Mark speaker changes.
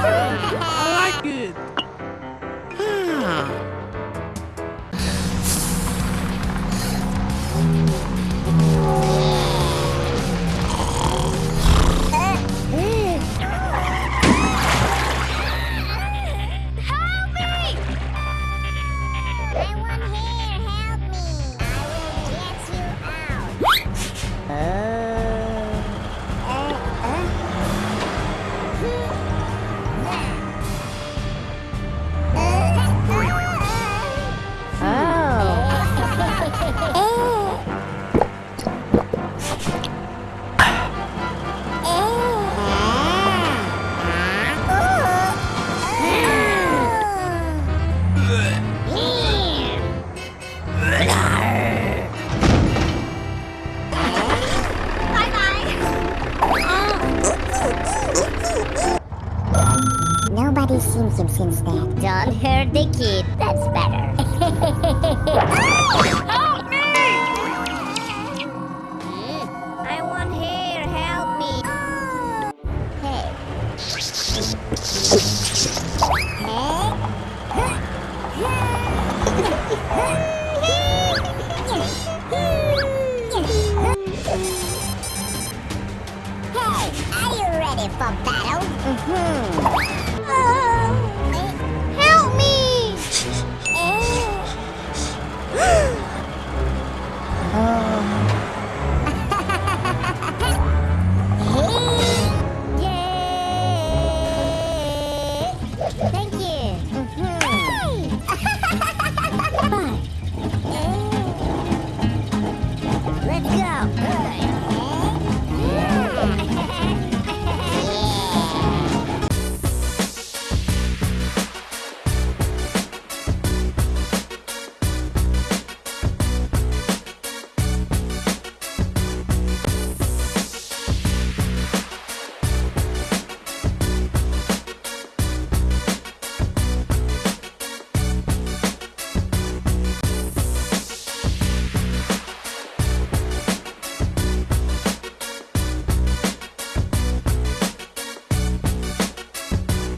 Speaker 1: I like it. Hurt the kid. That's better.
Speaker 2: Help me!
Speaker 1: I want hair. Help me. Hey. Hey, Hey, are you ready for battle? Mm-hmm.